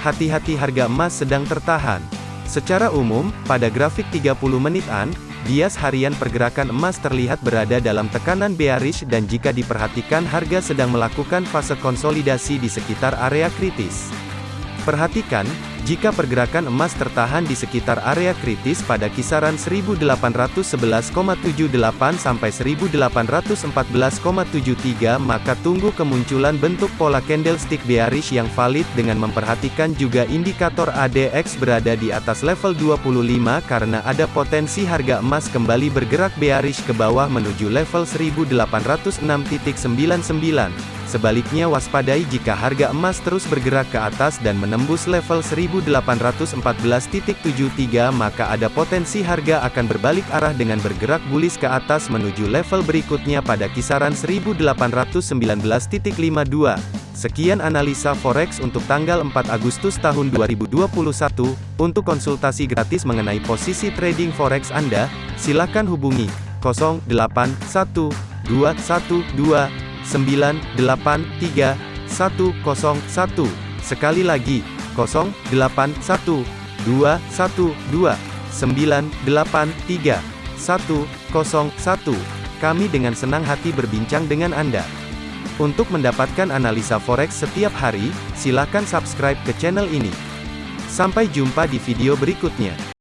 hati-hati harga emas sedang tertahan. Secara umum, pada grafik 30 menitan, bias harian pergerakan emas terlihat berada dalam tekanan bearish dan jika diperhatikan harga sedang melakukan fase konsolidasi di sekitar area kritis. Perhatikan, jika pergerakan emas tertahan di sekitar area kritis pada kisaran 1811,78 sampai 1814,73 maka tunggu kemunculan bentuk pola candlestick bearish yang valid dengan memperhatikan juga indikator ADX berada di atas level 25 karena ada potensi harga emas kembali bergerak bearish ke bawah menuju level 1806.99. Sebaliknya waspadai jika harga emas terus bergerak ke atas dan menembus level 1814.73 maka ada potensi harga akan berbalik arah dengan bergerak bullish ke atas menuju level berikutnya pada kisaran 1819.52. Sekian analisa forex untuk tanggal 4 Agustus tahun 2021. Untuk konsultasi gratis mengenai posisi trading forex Anda, silakan hubungi 081212 983 101. Sekali lagi, 081 212 983 101. Kami dengan senang hati berbincang dengan Anda. Untuk mendapatkan analisa forex setiap hari, silakan subscribe ke channel ini. Sampai jumpa di video berikutnya.